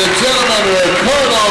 and gentlemen, Ricardo